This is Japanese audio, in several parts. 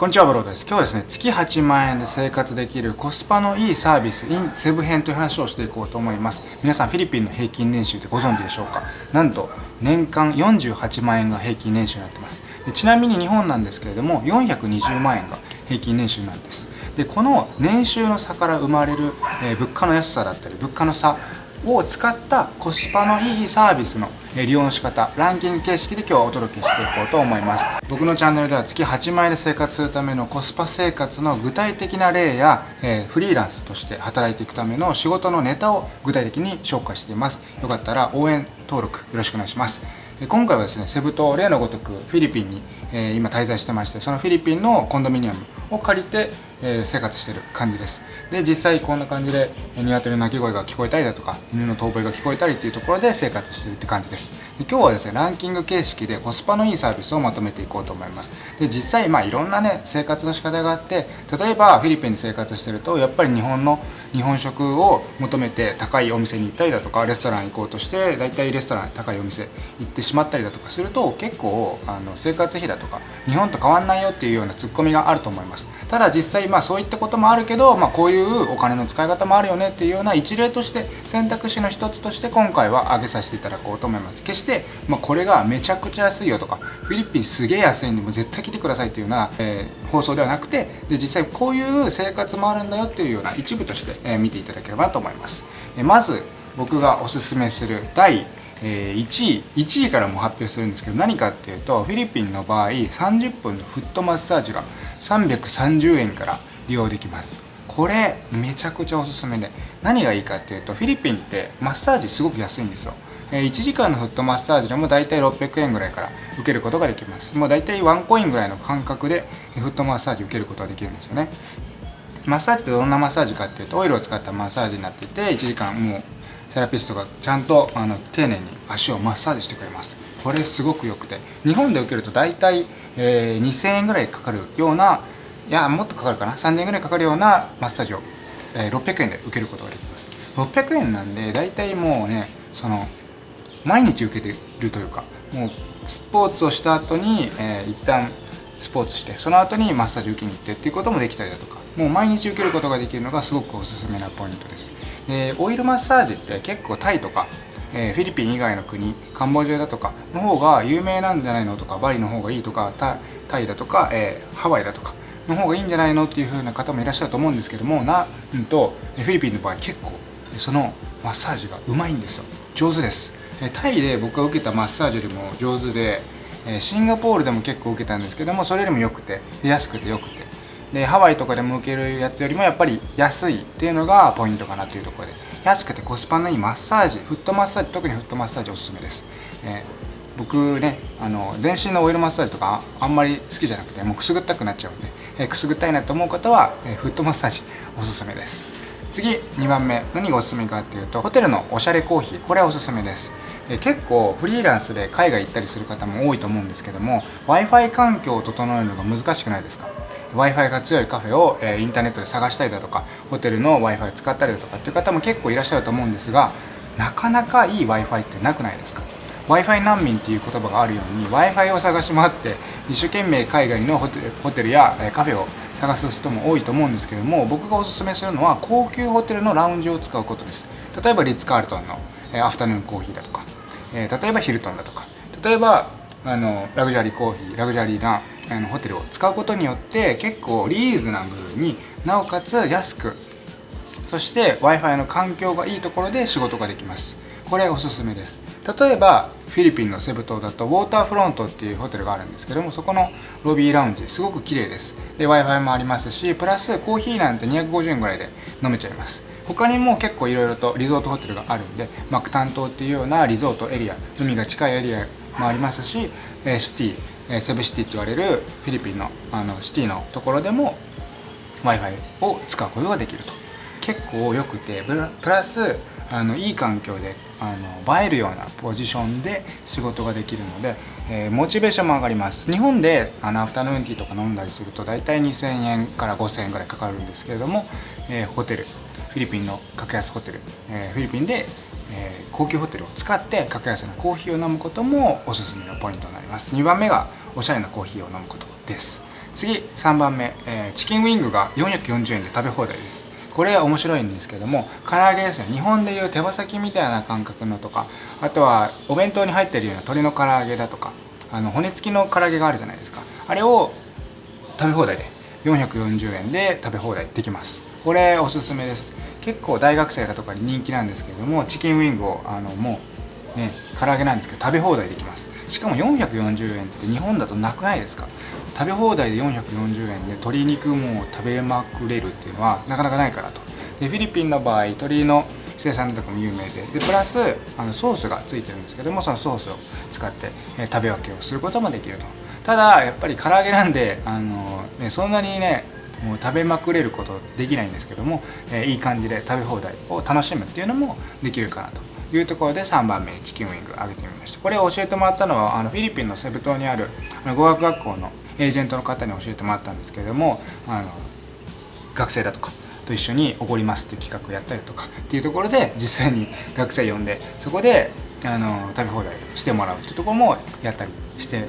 こんにちは、ブローです。今日はですね、月8万円で生活できるコスパのいいサービス in セブ編という話をしていこうと思います。皆さん、フィリピンの平均年収ってご存知でしょうか？なんと、年間48万円が平均年収になってます。でちなみに日本なんですけれども、420万円が平均年収なんです。で、この年収の差から生まれる、えー、物価の安さだったり、物価の差を使ったコスパのいいサービスの利用の仕方ランキング形式で今日はお届けしていこうと思います。僕のチャンネルでは月8万円で生活するためのコスパ生活の具体的な例や、えー、フリーランスとして働いていくための仕事のネタを具体的に紹介しています。よかったら応援登録よろしくお願いします。今回はですねセブ島例のごとくフィリピンに、えー、今滞在してましてそのフィリピンのコンドミニアムを借りてえ、生活してる感じです。で実際こんな感じで鶏の鳴き声が聞こえたりだとか犬の遠吠えが聞こえたりっていうところで生活してるって感じです。で今日はですねランキング形式でコスパのいいサービスをまとめていこうと思います。で実際まあいろんなね生活の仕方があって例えばフィリピンで生活してるとやっぱり日本の日本食を求めて高いお店に行ったりだとかレストラン行こうとして大体レストラン高いお店行ってしまったりだとかすると結構あの生活費だとか日本と変わんないよっていうようなツッコミがあると思います。ただ実際まあそういったこともあるけど、まあ、こういうお金の使い方もあるよねっていうような一例として選択肢の一つとして今回は挙げさせていただこうと思います。決して、まあ、これがめちゃくちゃ安いよとかフィリピンすげえ安いんでも絶対来てくださいっていうような、えー、放送ではなくてで実際こういう生活もあるんだよっていうような一部として、えー、見ていただければと思います、え、まず僕がおすすめする第え1位1位からも発表するんですけど何かっていうとフィリピンの場合30分のフットマッサージが330円から利用できます。これめちゃくちゃおすすめで。何がいいかっていうとフィリピンってマッサージすごく安いんですよ。1時間のフットマッサージでも大体600円ぐらいから受けることができます。もう大体ワンコインぐらいの感覚でフットマッサージ受けることができるんですよね。マッサージってどんなマッサージかっていうとオイルを使ったマッサージになっていて1時間もうセラピストがちゃんとあの丁寧に足をマッサージしてくれます。これすごく良くて。日本で受けると大体、えー、2000円ぐらいかかるようないやもっとかかるかな？3000円ぐらいかかるようなマッサージを、えー、600円で受けることができます。600円なんで大体もうねその毎日受けてるというかもうスポーツをした後に、えー、一旦スポーツしてその後にマッサージ受けに行ってっていうこともできたりだとかもう毎日受けることができるのがすごくおすすめなポイントです。でオイルマッサージって結構タイとか、えー、フィリピン以外の国カンボジアだとかの方が有名なんじゃないのとかバリの方がいいとかタイだとか、えー、ハワイだとかの方がいいんじゃないのっていう風な方もいらっしゃると思うんですけどもなんとフィリピンの場合結構そのマッサージがうまいんですよ。上手です。タイで僕が受けたマッサージよりも上手でシンガポールでも結構受けたんですけどもそれよりも良くて安くて良くて。でハワイとかでも受けるやつよりもやっぱり安いっていうのがポイントかなというところで。安くてコスパのいいマッサージフットマッサージ特にフットマッサージおすすめです、えー、僕ねあの全身のオイルマッサージとかあんまり好きじゃなくてもうくすぐったくなっちゃうんで、えー、くすぐったいなと思う方は、えー、フットマッサージおすすめです。次2番目。何がおすすめかっていうとホテルのおしゃれコーヒー。これはおすすめです。え結構フリーランスで海外行ったりする方も多いと思うんですけども w i f i 環境を整えるのが難しくないですか？W i f i が強いカフェを、えインターネットで探したりだとかホテルの w i f i を使ったりだとかっていう方も結構いらっしゃると思うんですがなかなかいい w i f i ってなくないですか？W i f i 難民っていう言葉があるように w i f i を探し回って一生懸命海外のホテルホテルやカフェを探す人も多いと思うんですけども僕がおすすめするのは高級ホテルのラウンジを使うことです。例えばリッツ・カールトンのアフタヌーンコーヒーだとかえ、例えばヒルトンだとか例えばあのラグジュアリーコーヒーラグジュアリーなあのホテルを使うことによって結構リーズナブルになおかつ安くそして w i f i の環境がいいところで仕事ができます。これおすすめです。例えばフィリピンのセブ島だとウォーターフロントっていうホテルがあるんですけどもそこのロビーラウンジすごく綺麗です。で w i f i もありますしプラスコーヒーなんて250円ぐらいで飲めちゃいます。他にも結構いろいろとリゾートホテルがあるんでマクタン島っていうようなリゾートエリア海が近いエリアもありますしえシティえセブシティって言われるフィリピンのあのシティのところでも w i f i を使うことができると。結構良くてプラスあのいい環境であの映えるようなポジションで仕事ができるので、えー、モチベーションも上がります。日本であのアフタヌーンティーとか飲んだりすると大体2000円から5000円ぐらいかかるんですけれども、えー、ホテルフィリピンの格安ホテル、えー、フィリピンで、えー、高級ホテルを使って格安なコーヒーを飲むこともおすすめのポイントになります。2番目がおしゃれなコーヒーを飲むことです。次3番目、えー、チキンウィングが440円で食べ放題です。これ面白いんですけども唐揚げですね。日本でいう手羽先みたいな感覚のとかあとはお弁当に入ってるような鶏の唐揚げだとかあの骨付きの唐揚げがあるじゃないですか。あれを食べ放題で440円で食べ放題できます。これおすすめです。結構大学生だとかに人気なんですけれどもチキンウィングをあのもうね唐揚げなんですけど食べ放題できます。しかも440円って日本だとなくないですか？食べ放題で440円で鶏肉も食べまくれるっていうのはなかなかないからと。でフィリピンの場合鶏の生産とかも有名ででプラスあのソースがついてるんですけどもそのソースを使って、え食べ分けをすることもできると。ただやっぱり唐揚げなんであの、ね、そんなにねもう食べまくれることできないんですけども、えー、いい感じで食べ放題を楽しむっていうのもできるかなというところで3番目にチキンウィング上げてみました。これを教えてもらったのはあのフィリピンのセブ島にある語学学校のエージェントの方に教えてもらったんですけれどもあの学生だとかと一緒におごりますっていう企画をやったりとかっていうところで実際に学生呼んでそこであの食べ放題してもらうっていうところもやったりして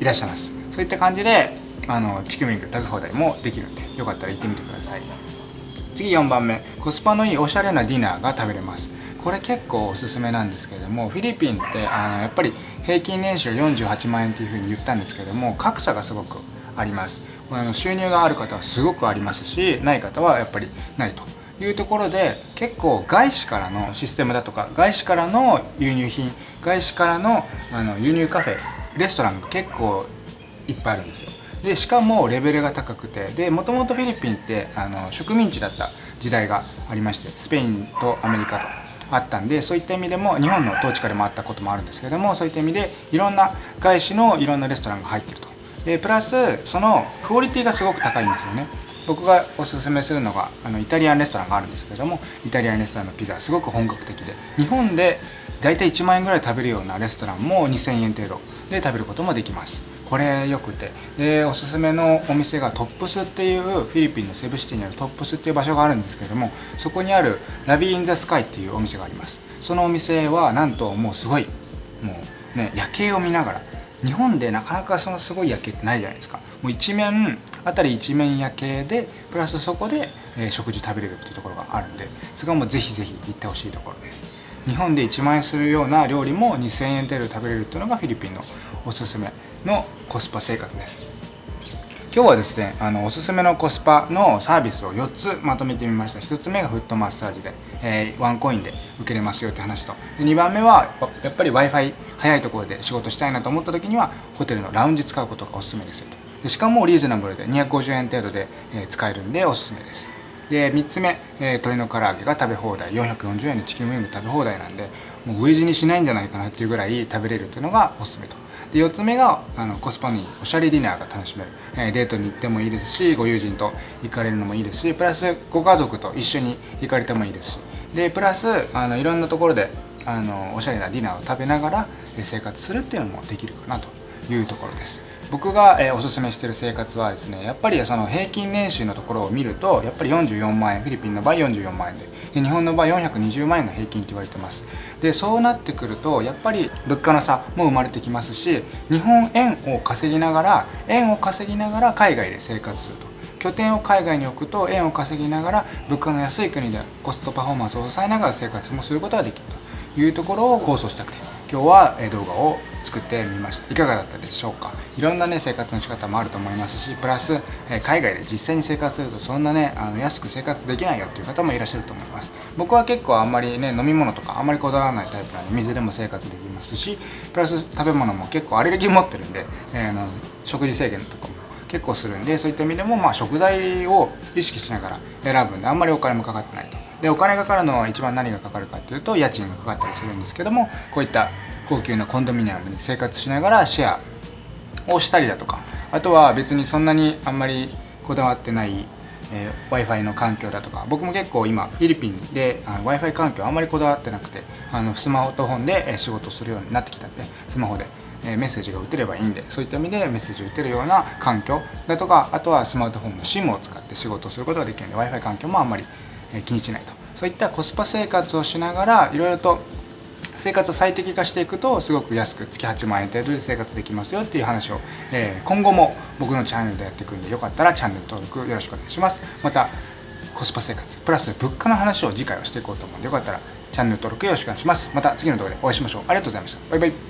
いらっしゃいます。そういった感じであのチキンウィング食べ放題もできるんでよかったら行ってみてください。次4番目コスパのいいおしゃれなディナーが食べれます。これ結構おすすめなんですけれどもフィリピンってあのやっぱり平均年収48万円というふうに言ったんですけども格差がすごくあります。あの収入がある方はすごくありますしない方はやっぱりないというところで結構外資からのシステムだとか外資からの輸入品外資からのあの輸入カフェレストランが結構いっぱいあるんですよ。でしかもレベルが高くてでもともとフィリピンってあの植民地だった時代がありましてスペインとアメリカとあったんでそういった意味でも日本の統治下でもあったこともあるんですけれどもそういった意味でいろんな外資のいろんなレストランが入ってると。でプラスそのクオリティがすごく高いんですよね。僕がおすすめするのがあのイタリアンレストランがあるんですけれどもイタリアンレストランのピザすごく本格的で。日本で大体1万円ぐらい食べるようなレストランも2000円程度で食べることもできます。これよくて。でおすすめのお店がトップスっていうフィリピンのセブシティにあるトップスっていう場所があるんですけれどもそこにあるラビー・イン・ザ・スカイっていうお店があります。そのお店はなんともうすごいもうね夜景を見ながら日本でなかなかそのすごい夜景ってないじゃないですか。もう一面あたり一面夜景でプラスそこで、え、食事食べれるっていうところがあるんでそこはもうぜひぜひ行ってほしいところです。日本で1万円するような料理も2000円程度食べれるっていうのがフィリピンのおすすめ。のコスパ生活です。今日はですねあのおすすめのコスパのサービスを4つまとめてみました。1つ目がフットマッサージで、えー、ワンコインで受けれますよって話と。で2番目はやっぱり w i f i 早いところで仕事したいなと思った時にはホテルのラウンジ使うことがおすすめですよと。でしかもリーズナブルで250円程度で、えー、使えるんでおすすめです。で3つ目、えー、鶏の唐揚げが食べ放題。440円でチキンウィング食べ放題なんでもう飢え死にしないんじゃないかなっていうぐらい食べれるっていうのがおすすめと。で4つ目があのコスパにおしゃれディナーが楽しめる、えー、デートに行ってもいいですしご友人と行かれるのもいいですしプラスご家族と一緒に行かれてもいいですし。でプラスあのいろんなところであのおしゃれなディナーを食べながら生活するっていうのもできるかなというところです。僕が、えー、おすすめしてる生活はですねやっぱりその平均年収のところを見るとやっぱり44万円フィリピンの場合44万円でで日本の場合420万円が平均と言われてます。でそうなってくるとやっぱり物価の差も生まれてきますし日本円を稼ぎながら円を稼ぎながら海外で生活すると。拠点を海外に置くと円を稼ぎながら物価の安い国でコストパフォーマンスを抑えながら生活もすることができると。いうところを放送したくて今日は動画を作ってみました。いかがだったでしょうか？いろんなね生活の仕方もあると思いますしプラス、海外で実際に生活するとそんなねあの安く生活できないよっていう方もいらっしゃると思います。僕は結構あんまりね飲み物とかあんまりこだわらないタイプなんで水でも生活できますしプラス食べ物も結構アレルギー持ってるんで、えー、の食事制限とかも結構するんでそういった意味でもまあ食材を意識しながら選ぶんであんまりお金もかかってないと。でお金がかかるのは一番何がかかるかっていうと家賃がかかったりするんですけどもこういった高級なコンドミニアムに生活しながらシェアをしたりだとかあとは別にそんなにあんまりこだわってない、えー、w i f i の環境だとか僕も結構今フィリピンで w i f i 環境あんまりこだわってなくてあのスマートフォンで仕事するようになってきたんでスマホでメッセージが打てればいいんでそういった意味でメッセージを打てるような環境だとかあとはスマートフォンの SIM を使って仕事をすることができるんで w i f i 環境もあんまり気にしないと。そういったコスパ生活をしながらいろいろと生活を最適化していくとすごく安く月8万円程度で生活できますよっていう話を、えー、今後も僕のチャンネルでやっていくんでよかったらチャンネル登録よろしくお願いします。またコスパ生活プラス物価の話を次回はしていこうと思うのでよかったらチャンネル登録よろしくお願いします。また次の動画でお会いしましょう。ありがとうございました。バイバイ。